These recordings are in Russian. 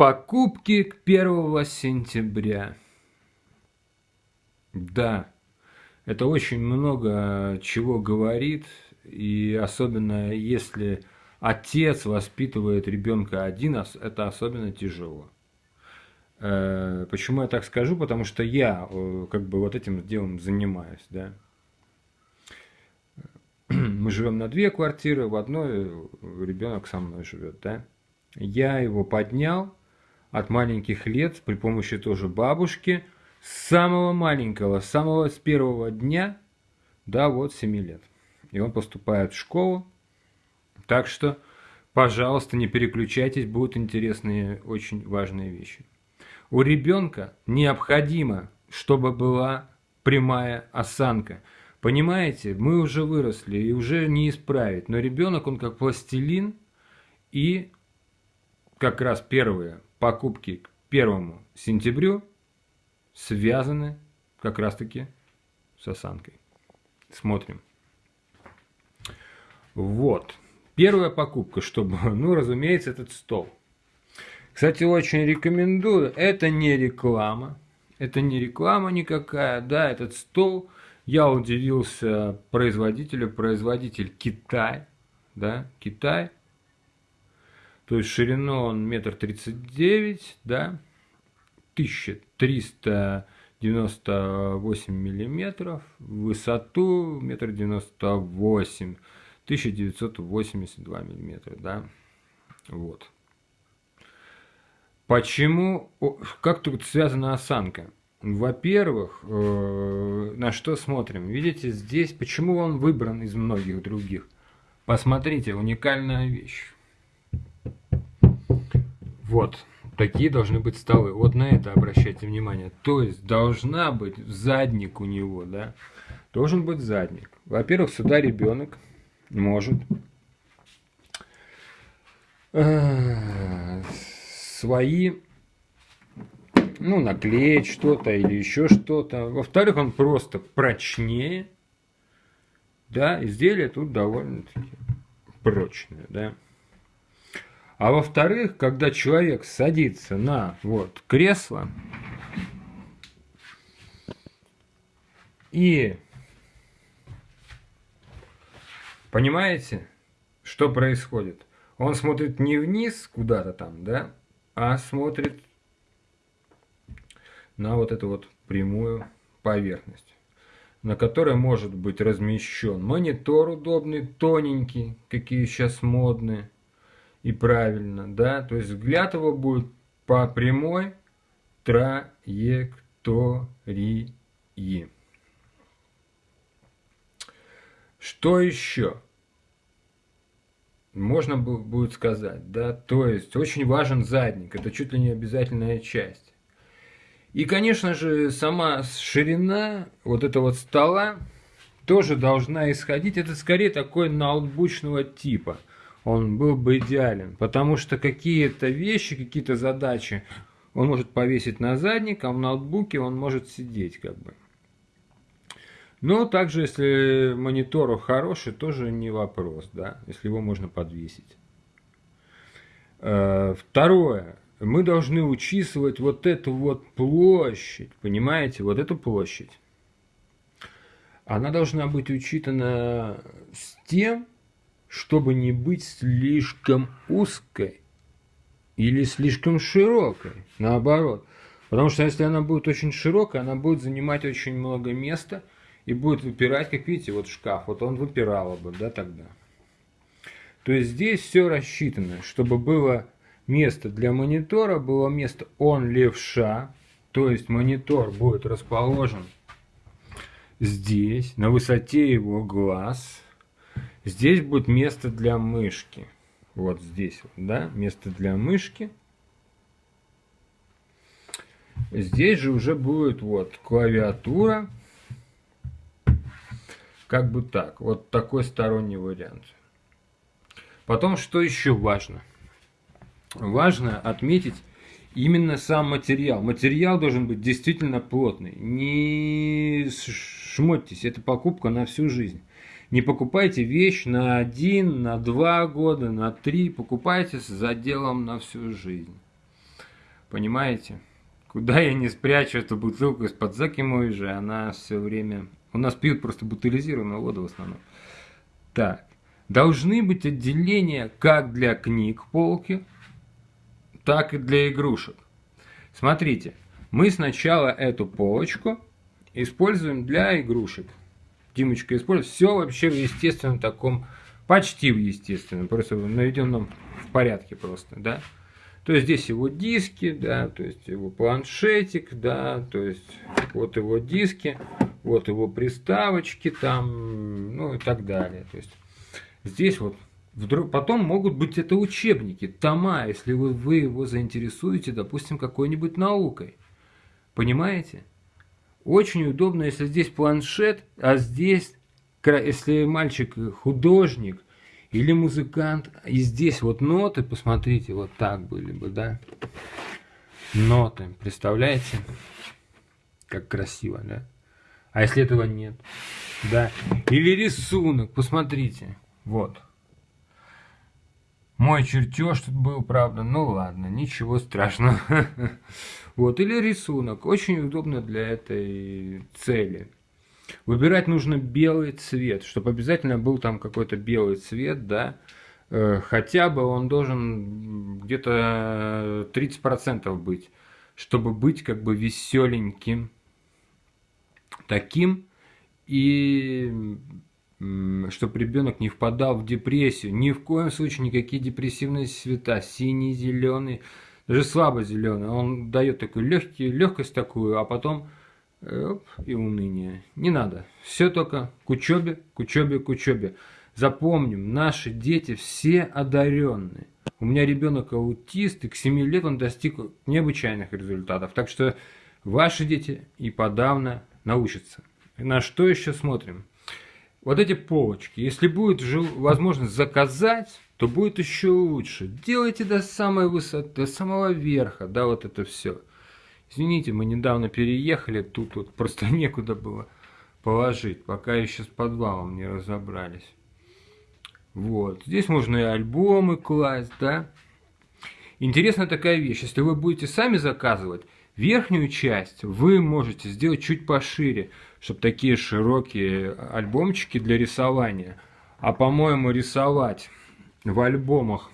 Покупки к 1 сентября. Да, это очень много чего говорит, и особенно если отец воспитывает ребенка один, это особенно тяжело. Э, почему я так скажу? Потому что я э, как бы вот этим делом занимаюсь, да. Мы живем на две квартиры, в одной ребенок со мной живет, да. Я его поднял от маленьких лет при помощи тоже бабушки, с самого маленького, с самого с первого дня, да, вот 7 лет. И он поступает в школу. Так что, пожалуйста, не переключайтесь, будут интересные, очень важные вещи. У ребенка необходимо, чтобы была прямая осанка. Понимаете, мы уже выросли и уже не исправить. Но ребенок, он как пластилин, и как раз первые покупки к первому сентябрю связаны как раз-таки с осанкой. Смотрим. Вот. Первая покупка, чтобы, ну, разумеется, этот стол. Кстати, очень рекомендую. Это не реклама. Это не реклама никакая. Да, этот стол. Я удивился производителю. Производитель Китай. Да, Китай. То есть ширину он метр тридцать девять, да, 1398 миллиметров, высоту метр девяносто восемь, 1982 миллиметра, да, вот. Почему, как тут связана осанка? Во-первых, э, на что смотрим? Видите, здесь, почему он выбран из многих других? Посмотрите, уникальная вещь. Вот, такие должны быть столы. Вот на это обращайте внимание. То есть должна быть задник у него, да? Должен быть задник. Во-первых, сюда ребенок может э, свои, ну, наклеить что-то или еще что-то. Во-вторых, он просто прочнее. Да, изделие тут довольно-таки прочное, да. А во-вторых, когда человек садится на вот кресло и понимаете, что происходит? Он смотрит не вниз куда-то там, да, а смотрит на вот эту вот прямую поверхность, на которой может быть размещен монитор удобный, тоненький, какие сейчас модные, и правильно, да, то есть взгляд его будет по прямой траектории. Что еще? Можно будет сказать, да, то есть очень важен задник, это чуть ли не обязательная часть. И, конечно же, сама ширина вот этого вот стола тоже должна исходить, это скорее такой ноутбучного типа – он был бы идеален. Потому что какие-то вещи, какие-то задачи он может повесить на задник, а в ноутбуке он может сидеть как бы. Но также, если монитор хороший, тоже не вопрос, да, если его можно подвесить. Э, второе. Мы должны учитывать вот эту вот площадь, понимаете, вот эту площадь. Она должна быть учитана с тем, чтобы не быть слишком узкой или слишком широкой, наоборот. Потому что если она будет очень широкая, она будет занимать очень много места и будет выпирать, как видите, вот шкаф, вот он выпирал бы, да, тогда. То есть здесь все рассчитано, чтобы было место для монитора, было место он левша, то есть монитор будет расположен здесь, на высоте его глаз, Здесь будет место для мышки. Вот здесь, да, место для мышки. Здесь же уже будет вот клавиатура. Как бы так. Вот такой сторонний вариант. Потом, что еще важно? Важно отметить именно сам материал. Материал должен быть действительно плотный. Не шмотьтесь, это покупка на всю жизнь. Не покупайте вещь на один, на два года, на три. Покупайте с заделом на всю жизнь. Понимаете? Куда я не спрячу эту бутылку из-под закимой же, она все время... У нас пьют просто бутылизированную воду в основном. Так. Должны быть отделения как для книг полки, так и для игрушек. Смотрите, мы сначала эту полочку используем для игрушек. Димочка использует все вообще в естественном таком, почти в естественном, просто наведенном в порядке просто, да. То есть здесь его диски, да, то есть его планшетик, да, то есть вот его диски, вот его приставочки там, ну и так далее. То есть здесь вот вдруг, потом могут быть это учебники, тома, если вы, вы его заинтересуете, допустим, какой-нибудь наукой. Понимаете? Очень удобно, если здесь планшет, а здесь, если мальчик художник или музыкант, и здесь вот ноты, посмотрите, вот так были бы, да? Ноты, представляете? Как красиво, да? А если этого нет? Да. Или рисунок, посмотрите. Вот. Мой чертеж тут был, правда. Ну ладно, ничего страшного. Вот, или рисунок. Очень удобно для этой цели. Выбирать нужно белый цвет, чтобы обязательно был там какой-то белый цвет, да. Э, хотя бы он должен где-то 30% быть, чтобы быть как бы веселеньким таким, и чтобы ребенок не впадал в депрессию. Ни в коем случае никакие депрессивные цвета, синий, зеленый, даже слабо зеленый. Он дает такую легкий, легкость такую, а потом оп, и уныние. Не надо. Все только к учебе, к учебе, к учебе. Запомним, наши дети все одаренные. У меня ребенок аутист, и к 7 лет он достиг необычайных результатов. Так что ваши дети и подавно научатся. На что еще смотрим? Вот эти полочки. Если будет возможность заказать, то будет еще лучше. Делайте до самой высоты, до самого верха, да, вот это все. Извините, мы недавно переехали, тут вот просто некуда было положить, пока еще с подвалом не разобрались. Вот, здесь можно и альбомы класть, да. Интересная такая вещь, если вы будете сами заказывать, Верхнюю часть вы можете сделать чуть пошире, чтобы такие широкие альбомчики для рисования. А по-моему рисовать в альбомах,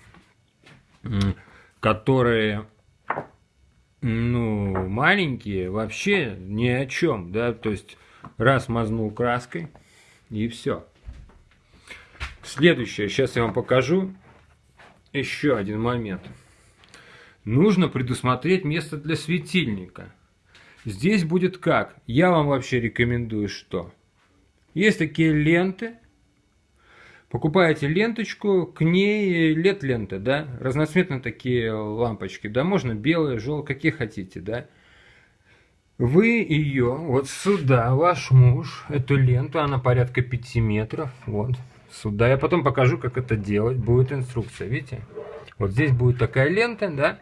которые ну, маленькие, вообще ни о чем, да, то есть раз мазнул краской и все. Следующее, сейчас я вам покажу еще один момент нужно предусмотреть место для светильника. Здесь будет как? Я вам вообще рекомендую что? Есть такие ленты. Покупаете ленточку, к ней лет лента, да, разноцветные такие лампочки, да, можно белые, желтые, какие хотите, да. Вы ее вот сюда, ваш муж, эту ленту, она порядка 5 метров, вот, сюда. Я потом покажу, как это делать, будет инструкция, видите? Вот здесь будет такая лента, да,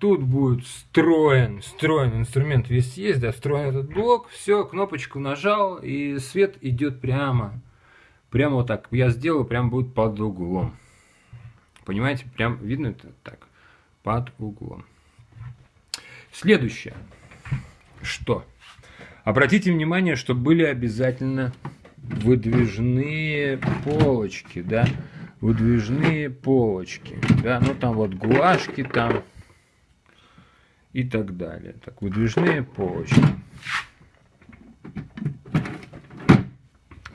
тут будет встроен, встроен инструмент весь есть, да, встроен этот блок, все, кнопочку нажал, и свет идет прямо, прямо вот так. Я сделаю, прям будет под углом. Понимаете, прям видно это так, под углом. Следующее, что? Обратите внимание, что были обязательно выдвижные полочки, да, выдвижные полочки, да, ну там вот гуашки там, и так далее. Так, выдвижные полочки.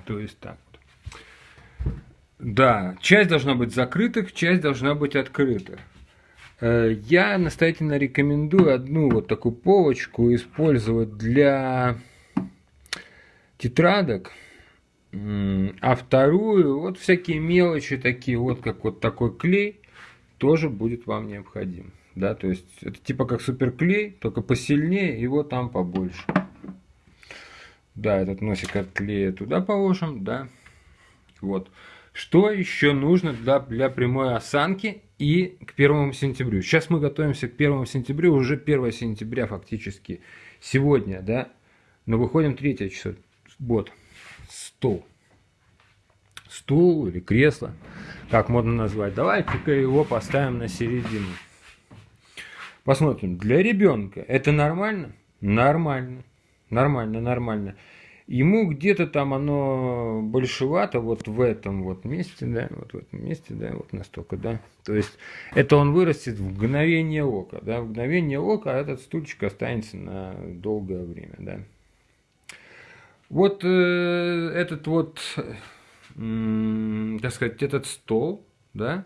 То есть так. Да, часть должна быть закрытых, часть должна быть открытых. Э, я настоятельно рекомендую одну вот такую полочку использовать для тетрадок, а вторую, вот всякие мелочи такие, вот как вот такой клей, тоже будет вам необходим да, то есть это типа как суперклей, только посильнее, его там побольше. Да, этот носик от клея туда положим, да, вот. Что еще нужно для, для прямой осанки и к первому сентябрю? Сейчас мы готовимся к первому сентябрю, уже 1 сентября фактически сегодня, да, но выходим 3 число, вот, стол. Стул или кресло, как можно назвать. Давайте-ка его поставим на середину. Посмотрим, для ребенка это нормально? Нормально. Нормально, нормально. Ему где-то там оно большевато вот в этом вот месте, да, вот в этом месте, да, вот настолько, да. То есть это он вырастет в мгновение ока, да, в мгновение ока, этот стульчик останется на долгое время, да. Вот э, этот вот, э, так сказать, этот стол, да,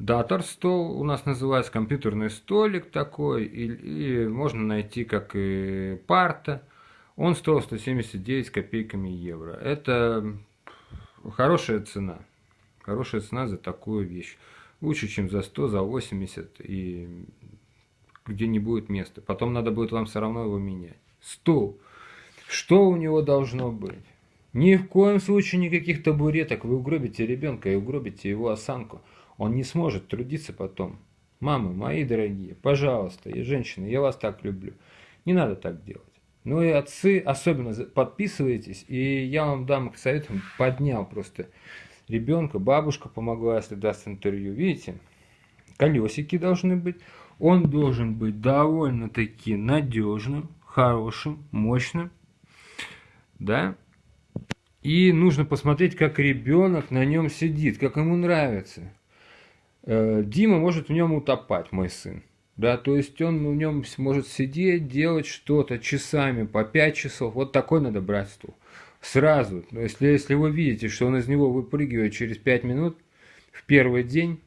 Датор стол у нас называется, компьютерный столик такой, и, и можно найти как и парта. Он стоил 179 с копейками евро. Это хорошая цена. Хорошая цена за такую вещь. Лучше, чем за 100, за 80 и где не будет места. Потом надо будет вам все равно его менять. Стул. Что у него должно быть? Ни в коем случае никаких табуреток. Вы угробите ребенка и угробите его осанку. Он не сможет трудиться потом. Мамы, мои дорогие, пожалуйста, и женщины, я вас так люблю. Не надо так делать. Ну и отцы, особенно подписывайтесь, и я вам дам к советам, поднял просто ребенка, бабушка помогла, если даст интервью. Видите, колесики должны быть. Он должен быть довольно-таки надежным, хорошим, мощным. Да? И нужно посмотреть, как ребенок на нем сидит, как ему нравится. Э, Дима может в нем утопать, мой сын. Да, то есть он в нем может сидеть, делать что-то часами, по 5 часов. Вот такой надо брать стул. Сразу. Если, если вы видите, что он из него выпрыгивает через 5 минут в первый день,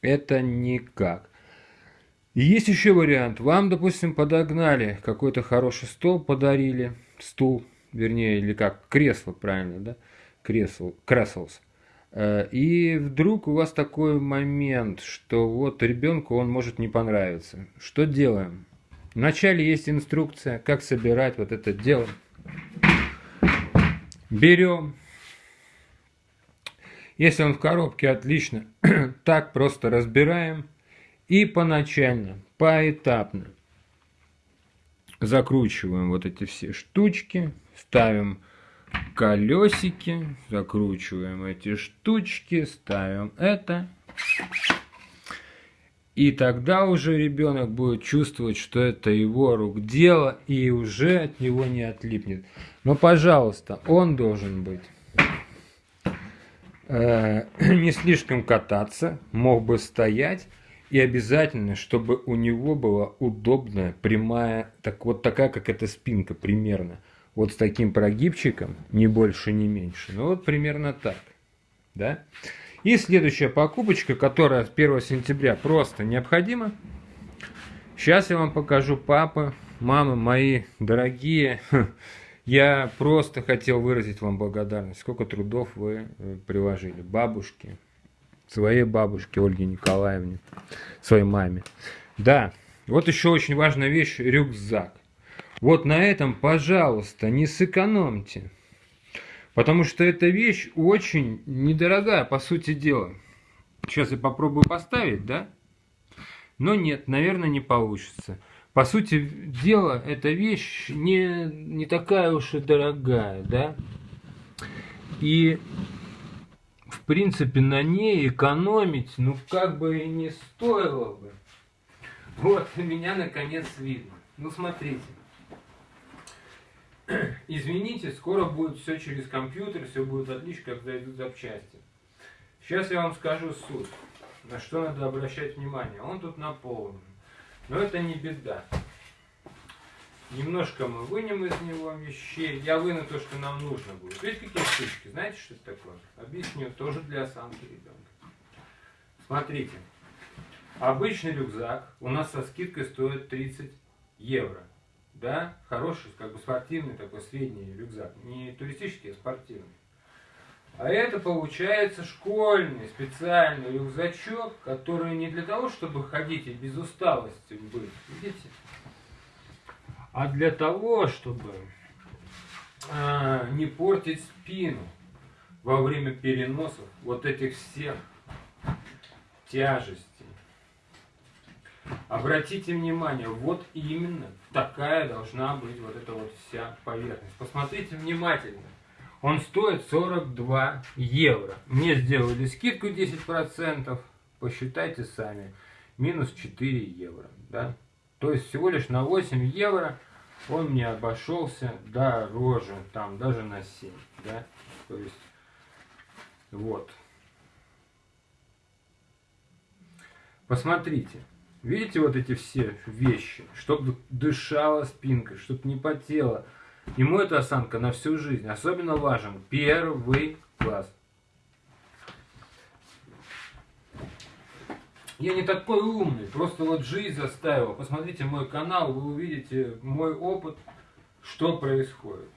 это никак. И есть еще вариант. Вам, допустим, подогнали какой-то хороший стол, подарили, стул, вернее, или как, кресло, правильно, да? Кресло, креслс. Э, и вдруг у вас такой момент, что вот ребенку он может не понравиться. Что делаем? Вначале есть инструкция, как собирать вот это дело. Берем. Если он в коробке, отлично. так просто разбираем. И поначально, поэтапно закручиваем вот эти все штучки, ставим колесики, закручиваем эти штучки, ставим это. И тогда уже ребенок будет чувствовать, что это его рук дело, и уже от него не отлипнет. Но, пожалуйста, он должен быть э, не слишком кататься, мог бы стоять, и обязательно, чтобы у него была удобная, прямая, так вот такая, как эта спинка примерно – вот с таким прогибчиком, не больше, не меньше. Ну вот примерно так. Да? И следующая покупочка, которая с 1 сентября просто необходима. Сейчас я вам покажу папы, мамы мои дорогие. Я просто хотел выразить вам благодарность. Сколько трудов вы э, приложили. Бабушке, своей бабушке Ольге Николаевне, своей маме. Да, вот еще очень важная вещь – рюкзак. Вот на этом, пожалуйста, не сэкономьте. Потому что эта вещь очень недорогая, по сути дела. Сейчас я попробую поставить, да? Но нет, наверное, не получится. По сути дела, эта вещь не, не такая уж и дорогая, да? И, в принципе, на ней экономить, ну, как бы и не стоило бы. Вот, меня наконец видно. Ну, смотрите. Извините, скоро будет все через компьютер, все будет отлично, когда идут запчасти. Сейчас я вам скажу суть, на что надо обращать внимание. Он тут наполнен. Но это не беда. Немножко мы вынем из него вещей. Я выну то, что нам нужно будет. Видите, какие штучки? Знаете, что это такое? Объясню. Тоже для осанки ребенка. Смотрите. Обычный рюкзак у нас со скидкой стоит 30 евро да, хороший, как бы спортивный такой средний рюкзак, не туристический, а спортивный. А это получается школьный специальный рюкзачок, который не для того, чтобы ходить и без усталости быть, видите, а для того, чтобы а, не портить спину во время переносов вот этих всех тяжестей. Обратите внимание, вот именно такая должна быть вот эта вот вся поверхность. Посмотрите внимательно. Он стоит 42 евро. Мне сделали скидку 10%. Посчитайте сами. минус 4 евро. Да? То есть всего лишь на 8 евро он мне обошелся дороже, там даже на 7. Да? То есть вот. Посмотрите. Видите вот эти все вещи? Чтобы дышала спинка, чтобы не потела. Ему эта осанка на всю жизнь. Особенно важен первый класс. Я не такой умный, просто вот жизнь заставила. Посмотрите мой канал, вы увидите мой опыт, что происходит.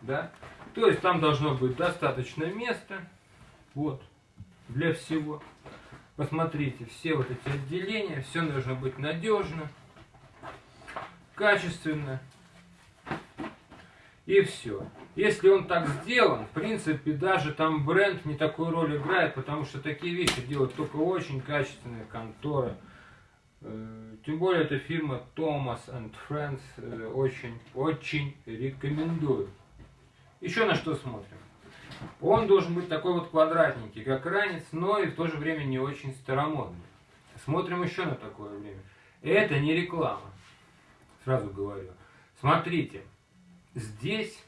Да? То есть там должно быть достаточно места, вот, для всего. Посмотрите, все вот эти отделения, все должно быть надежно, качественно. И все. Если он так сделан, в принципе, даже там бренд не такую роль играет, потому что такие вещи делают только очень качественные конторы. Э, тем более, эта фирма Thomas and Friends э, очень, очень рекомендую. Еще на что смотрим. Он должен быть такой вот квадратненький, как ранец, но и в то же время не очень старомодный. Смотрим еще на такое время. Это не реклама. Сразу говорю. Смотрите. Здесь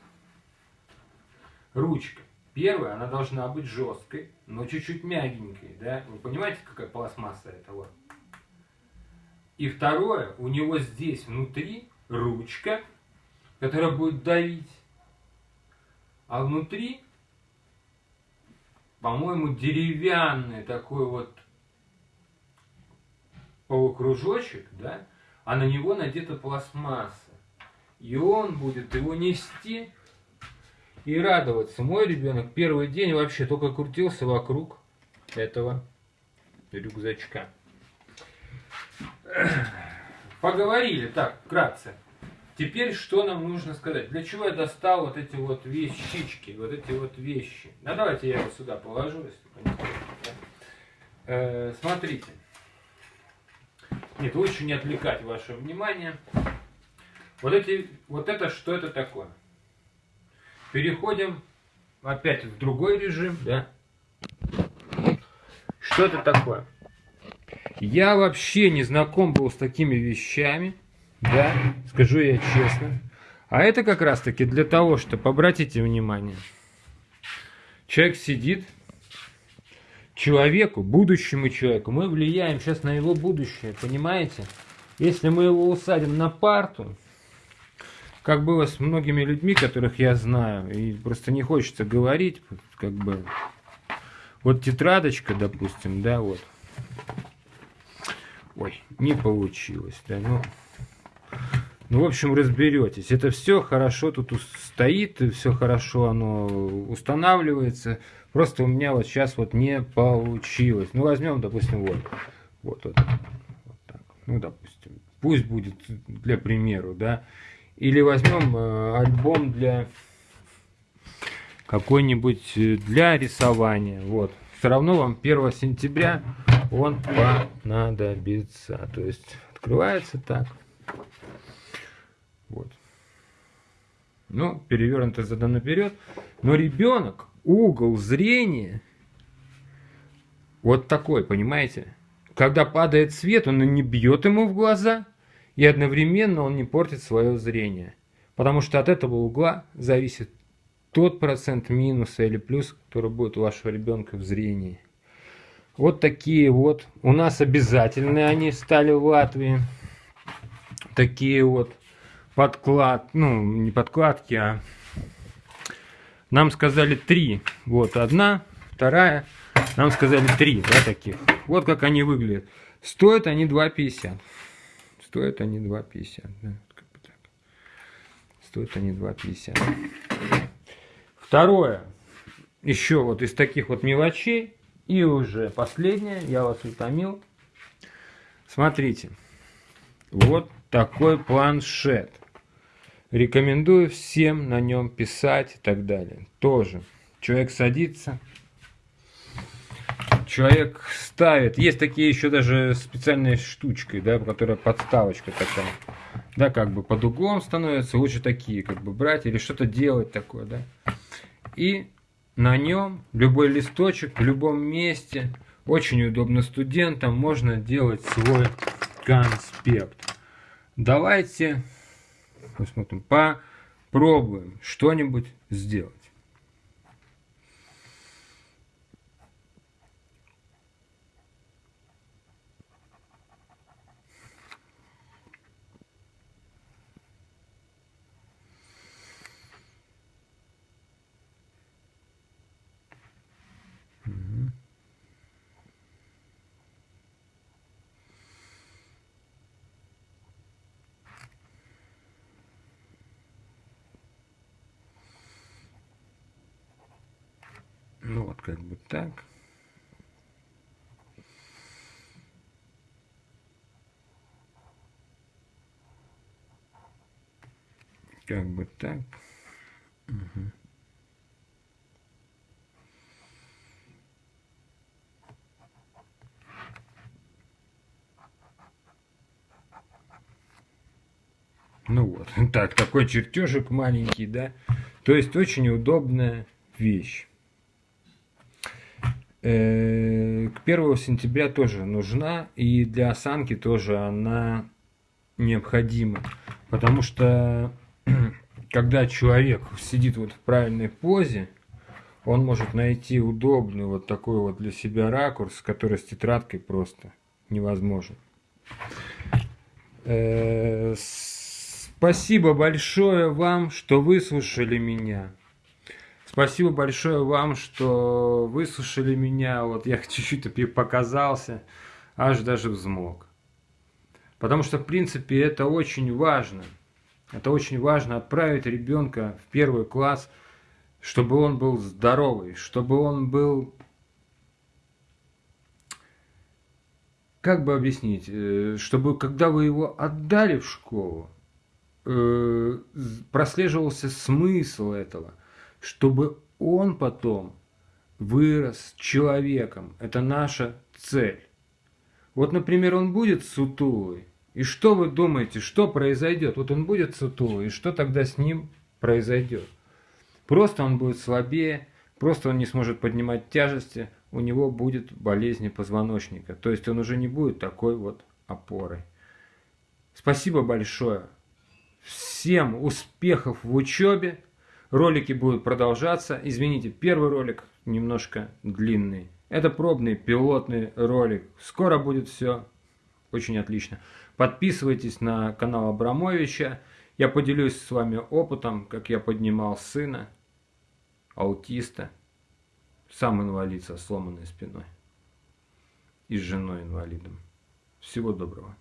ручка. Первая, она должна быть жесткой, но чуть-чуть мягенькой. Да? Вы понимаете, какая пластмасса это вот? И второе, у него здесь внутри ручка, которая будет давить. А внутри по-моему, деревянный такой вот полукружочек, да, а на него надета пластмасса. И он будет его нести и радоваться. Мой ребенок первый день вообще только крутился вокруг этого рюкзачка. Поговорили так, вкратце. Теперь что нам нужно сказать? Для чего я достал вот эти вот вещички, вот эти вот вещи? Ну, давайте я его сюда положу, если понимаете. Э, смотрите. Нет, лучше не отвлекать ваше внимание. Вот, эти, вот это, что это такое? Переходим опять в другой режим, да? Что это такое? Я вообще не знаком был с такими вещами. Да, скажу я честно. А это как раз таки для того, чтобы, обратите внимание, человек сидит, человеку, будущему человеку, мы влияем сейчас на его будущее, понимаете? Если мы его усадим на парту, как было с многими людьми, которых я знаю, и просто не хочется говорить, как бы, вот тетрадочка, допустим, да, вот, ой, не получилось, да, ну, ну, в общем, разберетесь. Это все хорошо тут стоит, все хорошо оно устанавливается. Просто у меня вот сейчас вот не получилось. Ну, возьмем, допустим, вот. Вот, вот, вот так. Ну, допустим. Пусть будет для примеру, да. Или возьмем э, альбом для какой-нибудь э, для рисования. Вот. Все равно вам 1 сентября он понадобится. То есть открывается так. Вот. Ну, перевернуто задом наперед. Но ребенок, угол зрения вот такой, понимаете? Когда падает свет, он не бьет ему в глаза, и одновременно он не портит свое зрение. Потому что от этого угла зависит тот процент минуса или плюс, который будет у вашего ребенка в зрении. Вот такие вот. У нас обязательные они стали в Латвии. Такие вот подклад, ну, не подкладки, а нам сказали три. Вот одна, вторая, нам сказали три, да, таких. Вот как они выглядят. Стоят они 2,50. Стоят они 2,50, да. Стоят они 2,50. Второе, еще вот из таких вот мелочей. И уже последнее, я вас утомил. Смотрите, вот такой планшет. Рекомендую всем на нем писать и так далее. Тоже. Человек садится, человек ставит. Есть такие еще даже специальные штучки, да, которая подставочка такая. Да, как бы под углом становятся. Лучше такие, как бы брать или что-то делать такое, да. И на нем любой листочек в любом месте Очень удобно студентам, можно делать свой конспект. Давайте посмотрим, попробуем что-нибудь сделать. Ну вот как бы так. Как бы так. Угу. Ну вот, так, такой чертежик маленький, да. То есть очень удобная вещь. Э, к 1 сентября тоже нужна, и для осанки тоже она необходима. Потому что когда человек сидит вот в правильной позе, он может найти удобный вот такой вот для себя ракурс, который с тетрадкой просто невозможен. Э, спасибо большое вам, что выслушали меня. Спасибо большое вам, что выслушали меня. Вот я чуть-чуть показался, аж даже взмок. Потому что, в принципе, это очень важно. Это очень важно отправить ребенка в первый класс, чтобы он был здоровый, чтобы он был... Как бы объяснить? Э, чтобы, когда вы его отдали в школу, э, прослеживался смысл этого – чтобы он потом вырос человеком. Это наша цель. Вот, например, он будет сутулый. И что вы думаете, что произойдет? Вот он будет сутулый, и что тогда с ним произойдет? Просто он будет слабее, просто он не сможет поднимать тяжести, у него будет болезнь позвоночника. То есть он уже не будет такой вот опорой. Спасибо большое. Всем успехов в учебе. Ролики будут продолжаться. Извините, первый ролик немножко длинный. Это пробный пилотный ролик. Скоро будет все очень отлично. Подписывайтесь на канал Абрамовича. Я поделюсь с вами опытом, как я поднимал сына, аутиста, сам инвалид со сломанной спиной и с женой инвалидом. Всего доброго.